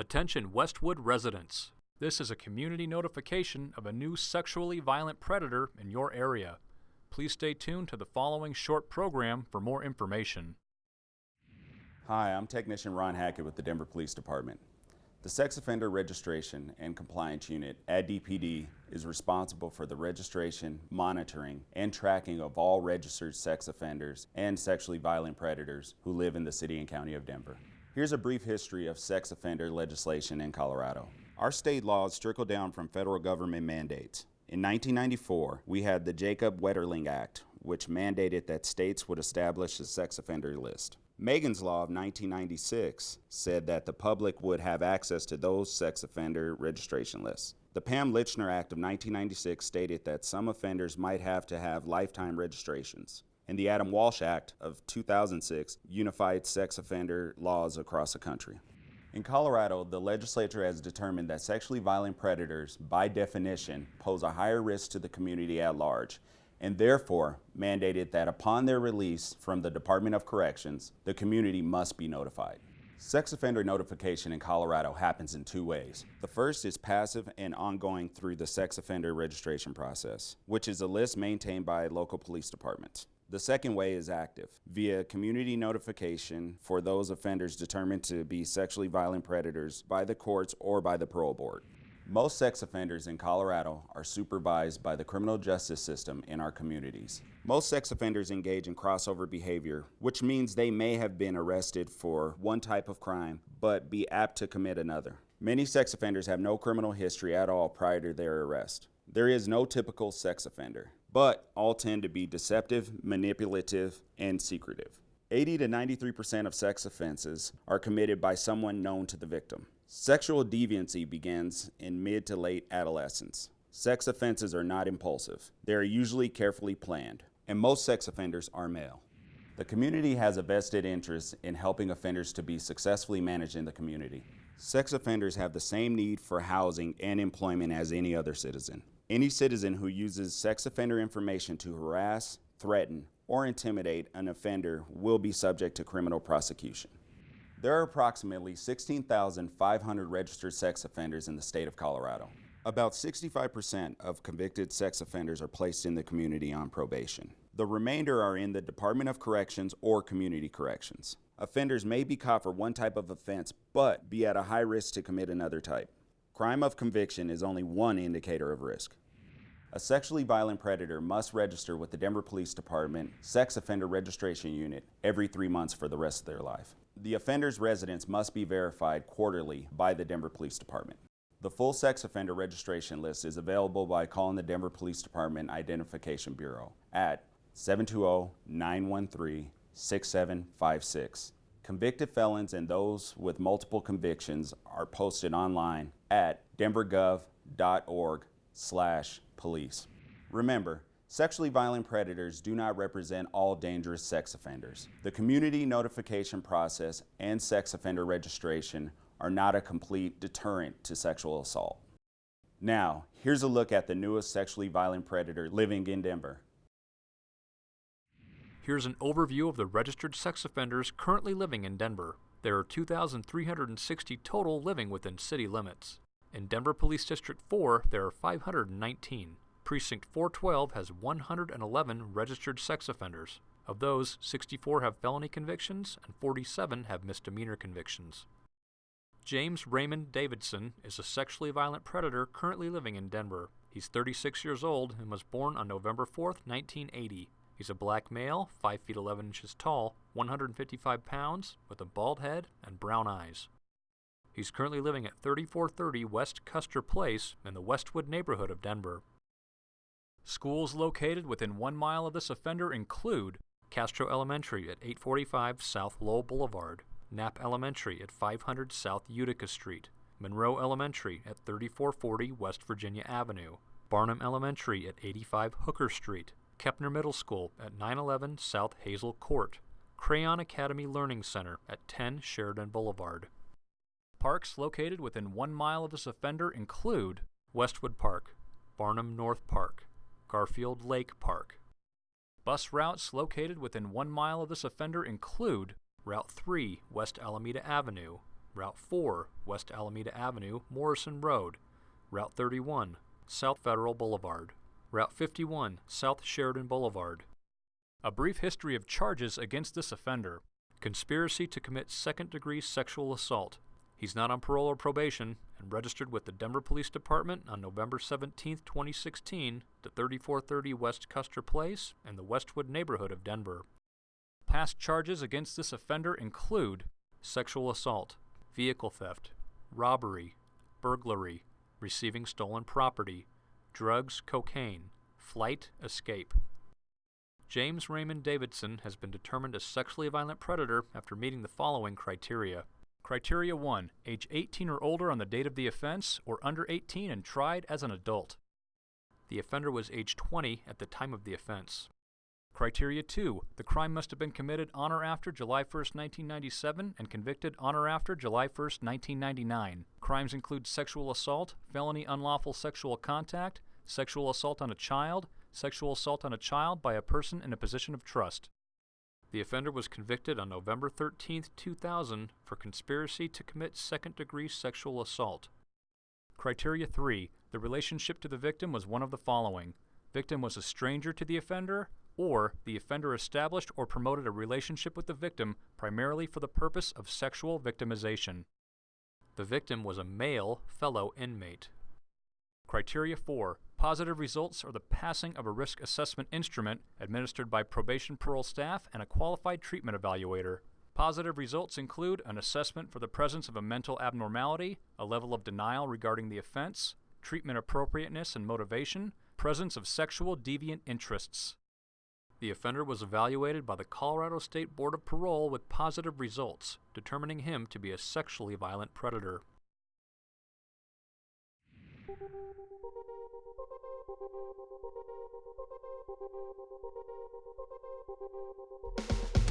Attention Westwood residents. This is a community notification of a new sexually violent predator in your area. Please stay tuned to the following short program for more information. Hi, I'm Technician Ron Hackett with the Denver Police Department. The Sex Offender Registration and Compliance Unit at DPD is responsible for the registration, monitoring, and tracking of all registered sex offenders and sexually violent predators who live in the City and County of Denver. Here's a brief history of sex offender legislation in Colorado. Our state laws trickle down from federal government mandates. In 1994, we had the Jacob Wetterling Act, which mandated that states would establish a sex offender list. Megan's Law of 1996 said that the public would have access to those sex offender registration lists. The Pam Lychner Act of 1996 stated that some offenders might have to have lifetime registrations and the Adam Walsh Act of 2006 unified sex offender laws across the country. In Colorado, the legislature has determined that sexually violent predators, by definition, pose a higher risk to the community at large, and therefore mandated that upon their release from the Department of Corrections, the community must be notified. Sex offender notification in Colorado happens in two ways. The first is passive and ongoing through the sex offender registration process, which is a list maintained by local police departments. The second way is active, via community notification for those offenders determined to be sexually violent predators by the courts or by the parole board. Most sex offenders in Colorado are supervised by the criminal justice system in our communities. Most sex offenders engage in crossover behavior, which means they may have been arrested for one type of crime, but be apt to commit another. Many sex offenders have no criminal history at all prior to their arrest. There is no typical sex offender but all tend to be deceptive, manipulative, and secretive. 80 to 93% of sex offenses are committed by someone known to the victim. Sexual deviancy begins in mid to late adolescence. Sex offenses are not impulsive. They are usually carefully planned, and most sex offenders are male. The community has a vested interest in helping offenders to be successfully managed in the community. Sex offenders have the same need for housing and employment as any other citizen. Any citizen who uses sex offender information to harass, threaten, or intimidate an offender will be subject to criminal prosecution. There are approximately 16,500 registered sex offenders in the state of Colorado. About 65% of convicted sex offenders are placed in the community on probation. The remainder are in the Department of Corrections or Community Corrections. Offenders may be caught for one type of offense, but be at a high risk to commit another type. Crime of conviction is only one indicator of risk. A sexually violent predator must register with the Denver Police Department Sex Offender Registration Unit every three months for the rest of their life. The offender's residence must be verified quarterly by the Denver Police Department. The full sex offender registration list is available by calling the Denver Police Department Identification Bureau at 720-913-6756. Convicted felons and those with multiple convictions are posted online at denvergov.org slash police. Remember, sexually violent predators do not represent all dangerous sex offenders. The community notification process and sex offender registration are not a complete deterrent to sexual assault. Now, here's a look at the newest sexually violent predator living in Denver. Here's an overview of the registered sex offenders currently living in Denver. There are 2,360 total living within city limits. In Denver Police District 4, there are 519. Precinct 412 has 111 registered sex offenders. Of those, 64 have felony convictions and 47 have misdemeanor convictions. James Raymond Davidson is a sexually violent predator currently living in Denver. He's 36 years old and was born on November 4, 1980. He's a black male, 5 feet 11 inches tall, 155 pounds, with a bald head and brown eyes. He's currently living at 3430 West Custer Place in the Westwood neighborhood of Denver. Schools located within one mile of this offender include Castro Elementary at 845 South Lowell Boulevard, Knapp Elementary at 500 South Utica Street, Monroe Elementary at 3440 West Virginia Avenue, Barnum Elementary at 85 Hooker Street, Kepner Middle School at 911 South Hazel Court, Crayon Academy Learning Center at 10 Sheridan Boulevard. Parks located within one mile of this offender include Westwood Park, Barnum North Park, Garfield Lake Park. Bus routes located within one mile of this offender include Route 3 West Alameda Avenue, Route 4, West Alameda Avenue, Morrison Road. Route 31, South Federal Boulevard. Route 51, South Sheridan Boulevard. A brief history of charges against this offender conspiracy to commit second degree sexual assault. He's not on parole or probation and registered with the Denver Police Department on November 17, 2016, to 3430 West Custer Place in the Westwood neighborhood of Denver. Past charges against this offender include sexual assault, vehicle theft, robbery, burglary, receiving stolen property, drugs, cocaine, flight, escape. James Raymond Davidson has been determined a sexually violent predator after meeting the following criteria. Criteria 1 Age 18 or older on the date of the offense, or under 18 and tried as an adult. The offender was age 20 at the time of the offense. Criteria 2 The crime must have been committed on or after July 1, 1997, and convicted on or after July 1, 1999. Crimes include sexual assault, felony unlawful sexual contact, sexual assault on a child, sexual assault on a child by a person in a position of trust. The offender was convicted on November 13, 2000 for conspiracy to commit second degree sexual assault. Criteria 3 The relationship to the victim was one of the following Victim was a stranger to the offender, or the offender established or promoted a relationship with the victim primarily for the purpose of sexual victimization. The victim was a male fellow inmate. Criteria 4 Positive results are the passing of a risk assessment instrument administered by probation parole staff and a qualified treatment evaluator. Positive results include an assessment for the presence of a mental abnormality, a level of denial regarding the offense, treatment appropriateness and motivation, presence of sexual deviant interests. The offender was evaluated by the Colorado State Board of Parole with positive results, determining him to be a sexually violent predator. We'll be right back.